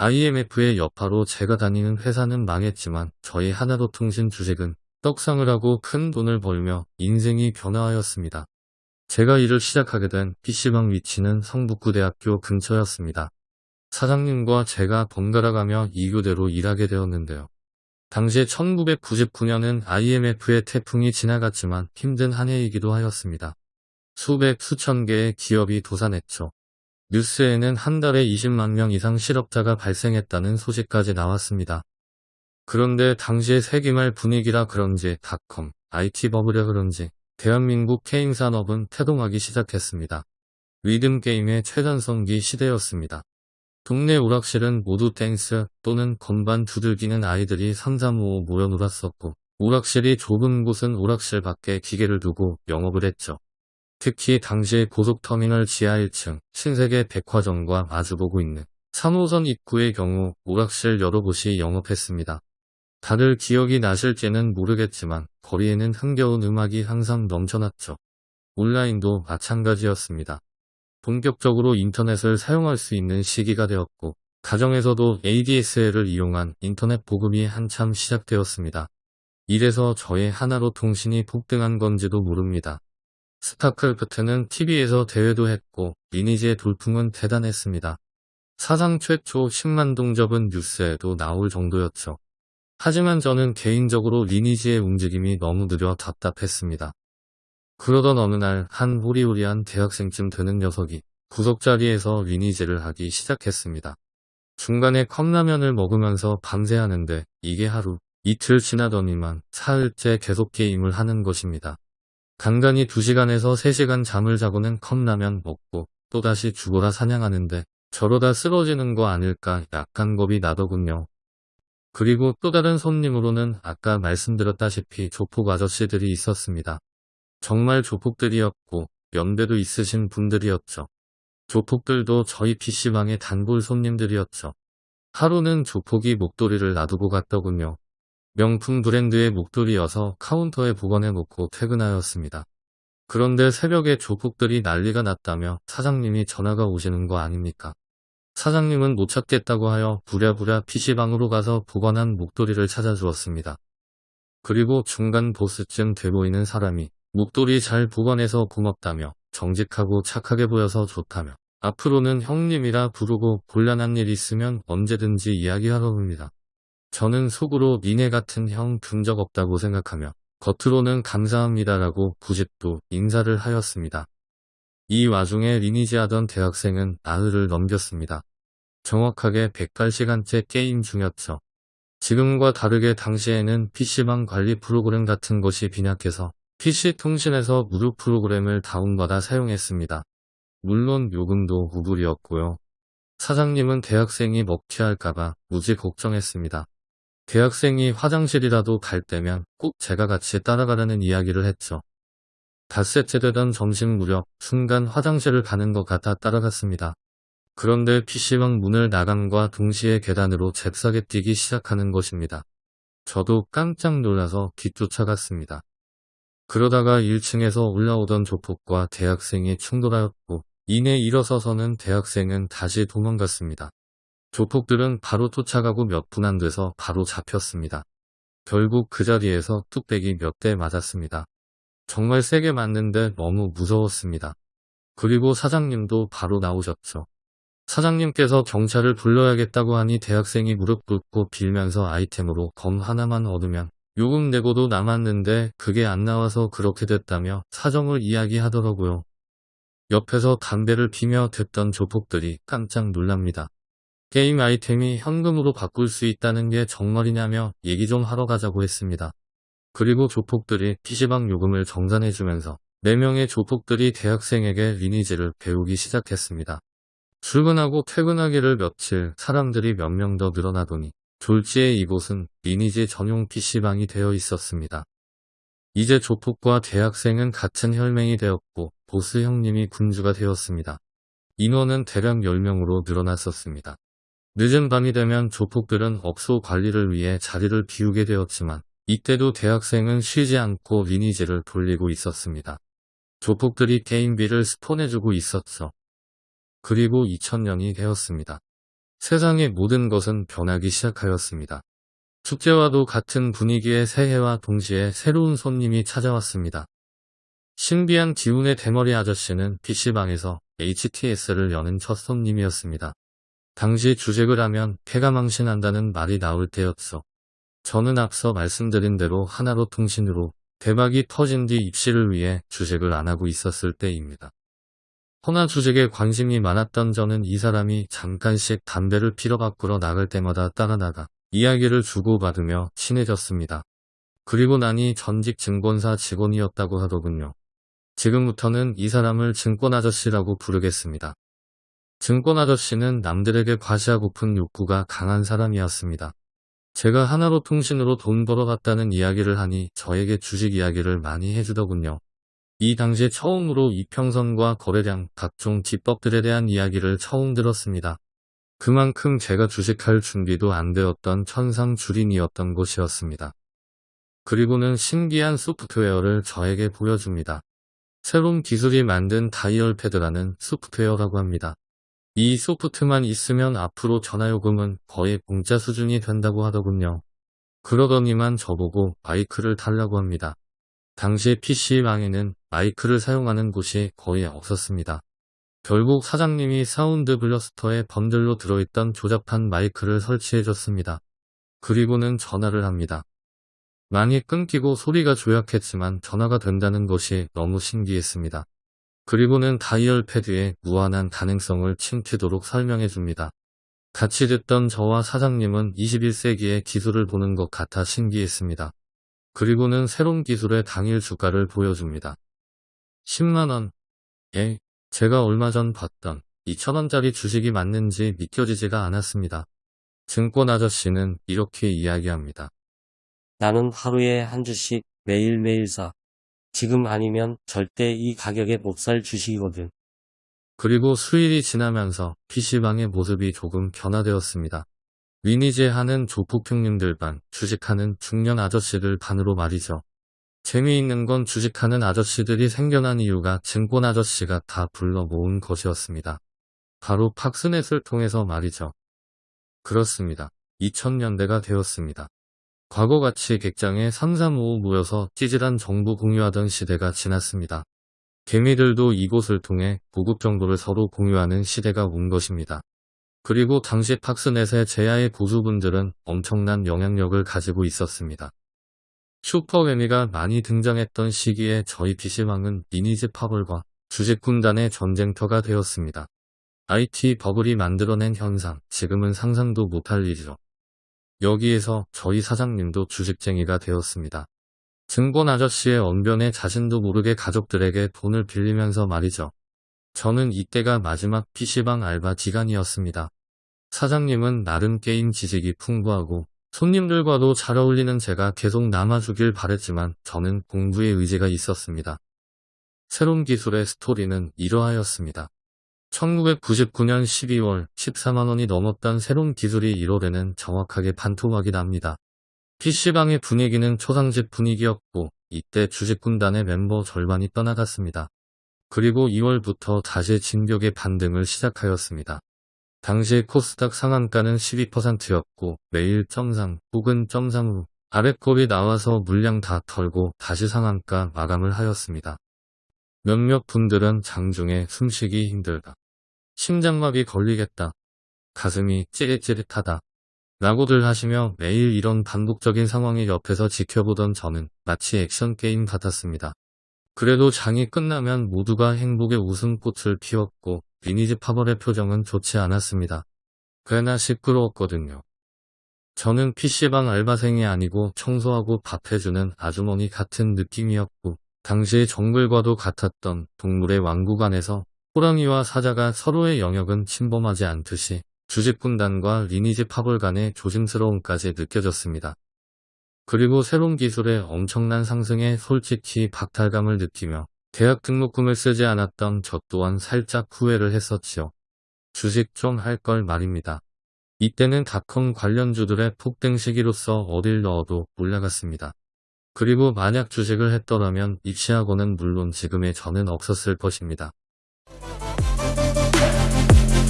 IMF의 여파로 제가 다니는 회사는 망했지만 저희 하나로통신 주식은 떡상을 하고 큰 돈을 벌며 인생이 변화하였습니다. 제가 일을 시작하게 된 PC방 위치는 성북구대학교 근처였습니다. 사장님과 제가 번갈아 가며 2교대로 일하게 되었는데요. 당시 1999년은 IMF의 태풍이 지나갔지만 힘든 한 해이기도 하였습니다. 수백 수천 개의 기업이 도산했죠. 뉴스에는 한 달에 20만 명 이상 실업자가 발생했다는 소식까지 나왔습니다. 그런데 당시의 세기말 분위기라 그런지 닷컴, IT 버블이라 그런지 대한민국 게임 산업은 태동하기 시작했습니다. 리듬 게임의 최전성기 시대였습니다. 동네 오락실은 모두 댄스 또는 건반 두들기는 아이들이 335 모여 놀았었고 오락실이 좁은 곳은 오락실 밖에 기계를 두고 영업을 했죠. 특히 당시 고속터미널 지하 1층 신세계 백화점과 마주보고 있는 3호선 입구의 경우 오락실 여러 곳이 영업했습니다. 다들 기억이 나실지는 모르겠지만 거리에는 흥겨운 음악이 항상 넘쳐났죠. 온라인도 마찬가지였습니다. 본격적으로 인터넷을 사용할 수 있는 시기가 되었고 가정에서도 ADSL을 이용한 인터넷 보급이 한참 시작되었습니다. 이래서 저의 하나로 통신이 폭등한 건지도 모릅니다. 스타크래프트는 TV에서 대회도 했고 리니지의 돌풍은 대단했습니다. 사상 최초 10만 동접은 뉴스에도 나올 정도였죠. 하지만 저는 개인적으로 리니지의 움직임이 너무 느려 답답했습니다. 그러던 어느 날 한 호리호리한 대학생쯤 되는 녀석이 구석자리에서 리니지를 하기 시작했습니다. 중간에 컵라면을 먹으면서 밤새 하는데 이게 하루, 이틀 지나더니만 사흘째 계속 게임을 하는 것입니다. 간간히 2시간에서 3시간 잠을 자고는 컵라면 먹고 또다시 죽어라 사냥하는데 저러다 쓰러지는 거 아닐까 약간 겁이 나더군요. 그리고 또 다른 손님으로는 아까 말씀드렸다시피 조폭 아저씨들이 있었습니다. 정말 조폭들이었고 연배도 있으신 분들이었죠. 조폭들도 저희 PC방의 단골 손님들이었죠. 하루는 조폭이 목도리를 놔두고 갔더군요. 명품 브랜드의 목도리여서 카운터에 보관해 놓고 퇴근하였습니다. 그런데 새벽에 조폭들이 난리가 났다며 사장님이 전화가 오시는 거 아닙니까? 사장님은 못 찾겠다고 하여 부랴부랴 PC방으로 가서 보관한 목도리를 찾아주었습니다. 그리고 중간 보스쯤 돼 보이는 사람이 목도리 잘 보관해서 고맙다며 정직하고 착하게 보여서 좋다며 앞으로는 형님이라 부르고 곤란한 일 있으면 언제든지 이야기하러 옵니다. 저는 속으로 니네 같은 형 둔 적 없다고 생각하며 겉으로는 감사합니다라고 부집도 인사를 하였습니다. 이 와중에 리니지 하던 대학생은 나흘을 넘겼습니다. 정확하게 108시간째 게임 중이었죠. 지금과 다르게 당시에는 PC방 관리 프로그램 같은 것이 빈약해서 PC통신에서 무료 프로그램을 다운받아 사용했습니다. 물론 요금도 우불이었고요. 사장님은 대학생이 먹튀할까봐 무지 걱정했습니다. 대학생이 화장실이라도 갈 때면 꼭 제가 같이 따라가라는 이야기를 했죠. 닷새째 되던 점심 무렵 순간 화장실을 가는 것 같아 따라갔습니다. 그런데 PC방 문을 나감과 동시에 계단으로 잽싸게 뛰기 시작하는 것입니다. 저도 깜짝 놀라서 뒤쫓아갔습니다. 그러다가 1층에서 올라오던 조폭과 대학생이 충돌하였고 이내 일어서서는 대학생은 다시 도망갔습니다. 조폭들은 바로 쫓아가고 몇 분 안 돼서 바로 잡혔습니다. 결국 그 자리에서 뚝배기 몇 대 맞았습니다. 정말 세게 맞는데 너무 무서웠습니다. 그리고 사장님도 바로 나오셨죠. 사장님께서 경찰을 불러야겠다고 하니 대학생이 무릎 꿇고 빌면서 아이템으로 검 하나만 얻으면 요금 내고도 남았는데 그게 안 나와서 그렇게 됐다며 사정을 이야기하더라고요. 옆에서 담배를 피며 듣던 조폭들이 깜짝 놀랍니다. 게임 아이템이 현금으로 바꿀 수 있다는 게 정말이냐며 얘기 좀 하러 가자고 했습니다. 그리고 조폭들이 PC방 요금을 정산해주면서 4명의 조폭들이 대학생에게 리니지를 배우기 시작했습니다. 출근하고 퇴근하기를 며칠 사람들이 몇 명 더 늘어나더니 졸지에 이곳은 리니지 전용 PC방이 되어 있었습니다. 이제 조폭과 대학생은 같은 혈맹이 되었고 보스 형님이 군주가 되었습니다. 인원은 대략 10명으로 늘어났었습니다. 늦은 밤이 되면 조폭들은 업소 관리를 위해 자리를 비우게 되었지만 이때도 대학생은 쉬지 않고 리니지를 돌리고 있었습니다. 조폭들이 게임비를 스폰해주고 있었죠. 그리고 2000년이 되었습니다. 세상의 모든 것은 변하기 시작하였습니다. 축제와도 같은 분위기의 새해와 동시에 새로운 손님이 찾아왔습니다. 신비한 기운의 대머리 아저씨는 PC방에서 HTS를 여는 첫 손님이었습니다. 당시 주식을 하면 폐가 망신한다는 말이 나올 때였어. 저는 앞서 말씀드린 대로 하나로 통신으로 대박이 터진 뒤 입시를 위해 주식을 안 하고 있었을 때입니다. 허나 주식에 관심이 많았던 저는 이 사람이 잠깐씩 담배를 피러 밖으로 나갈 때마다 따라 나가 이야기를 주고받으며 친해졌습니다. 그리고 나니 전직 증권사 직원이었다고 하더군요. 지금부터는 이 사람을 증권 아저씨라고 부르겠습니다. 증권 아저씨는 남들에게 과시하고픈 욕구가 강한 사람이었습니다. 제가 하나로 통신으로 돈 벌어갔다는 이야기를 하니 저에게 주식 이야기를 많이 해주더군요. 이 당시에 처음으로 이평선과 거래량, 각종 기법들에 대한 이야기를 처음 들었습니다. 그만큼 제가 주식할 준비도 안 되었던 천상 주린이었던 곳이었습니다. 그리고는 신기한 소프트웨어를 저에게 보여줍니다. 새롬기술이 만든 Dialpad라는 소프트웨어라고 합니다. 이 소프트만 있으면 앞으로 전화요금은 거의 공짜 수준이 된다고 하더군요. 그러더니만 저보고 마이크를 달라고 합니다. 당시 PC방에는 마이크를 사용하는 곳이 거의 없었습니다. 결국 사장님이 Sound Blaster에 번들로 들어있던 조잡한 마이크를 설치해줬습니다. 그리고는 전화를 합니다. 많이 끊기고 소리가 조약했지만 전화가 된다는 것이 너무 신기했습니다. 그리고는 다이얼 패드의 무한한 가능성을 침튀도록 설명해줍니다. 같이 듣던 저와 사장님은 21세기의 기술을 보는 것 같아 신기했습니다. 그리고는 새로운 기술의 당일 주가를 보여줍니다. 10만원. 예, 제가 얼마 전 봤던 2천원짜리 주식이 맞는지 믿겨지지가 않았습니다. 증권 아저씨는 이렇게 이야기합니다. 나는 하루에 한 주씩 매일매일 사. 지금 아니면 절대 이 가격에 못 살 주식이거든. 그리고 수일이 지나면서 PC방의 모습이 조금 변화되었습니다. 리니지 하는 조폭 형님들 반, 주식하는 중년 아저씨들 반으로 말이죠. 재미있는 건 주식하는 아저씨들이 생겨난 이유가 증권 아저씨가 다 불러 모은 것이었습니다. 바로 팍스넷을 통해서 말이죠. 그렇습니다. 2000년대가 되었습니다. 과거같이 객장에 335 모여서 찌질한 정보 공유하던 시대가 지났습니다. 개미들도 이곳을 통해 고급 정보를 서로 공유하는 시대가 온 것입니다. 그리고 당시 팍스넷의 제야의 고수분들은 엄청난 영향력을 가지고 있었습니다. 슈퍼매미가 많이 등장했던 시기에 저희 PC방은 리니지 파벌과 주식군단의 전쟁터가 되었습니다. IT 버블이 만들어낸 현상, 지금은 상상도 못할 일이죠. 여기에서 저희 사장님도 주식쟁이가 되었습니다. 증권 아저씨의 언변에 자신도 모르게 가족들에게 돈을 빌리면서 말이죠. 저는 이때가 마지막 PC방 알바 기간이었습니다. 사장님은 나름 게임 지식이 풍부하고 손님들과도 잘 어울리는 제가 계속 남아주길 바랬지만 저는 공부에 의지가 있었습니다. 새로운 기술의 스토리는 이러하였습니다. 1999년 12월 14만원이 넘었던 새로운 기술이 1월에는 정확하게 반토막이 납니다. PC방의 분위기는 초상집 분위기였고 이때 주식군단의 멤버 절반이 떠나갔습니다. 그리고 2월부터 다시 진격의 반등을 시작하였습니다. 당시 코스닥 상한가는 12%였고 매일 점상 혹은 점상으로 아래컵이 나와서 물량 다 털고 다시 상한가 마감을 하였습니다. 몇몇 분들은 장중에 숨쉬기 힘들다. 심장마비 걸리겠다. 가슴이 찌릿찌릿하다. 라고들 하시며 매일 이런 반복적인 상황에 옆에서 지켜보던 저는 마치 액션 게임 같았습니다. 그래도 장이 끝나면 모두가 행복의 웃음꽃을 피웠고 리니지 파벌의 표정은 좋지 않았습니다. 꽤나 시끄러웠거든요. 저는 PC방 알바생이 아니고 청소하고 밥 해주는 아주머니 같은 느낌이었고 당시의 정글과도 같았던 동물의 왕국 안에서 호랑이와 사자가 서로의 영역은 침범하지 않듯이 주식분단과 리니지 파벌 간의 조심스러움까지 느껴졌습니다. 그리고 새로운 기술의 엄청난 상승에 솔직히 박탈감을 느끼며 대학 등록금을 쓰지 않았던 저 또한 살짝 후회를 했었지요. 주식 좀 할 걸 말입니다. 이때는 닷컴 관련주들의 폭등 시기로서 어딜 넣어도 올라갔습니다. 그리고 만약 주식을 했더라면 입시학원은 물론 지금의 저는 없었을 것입니다.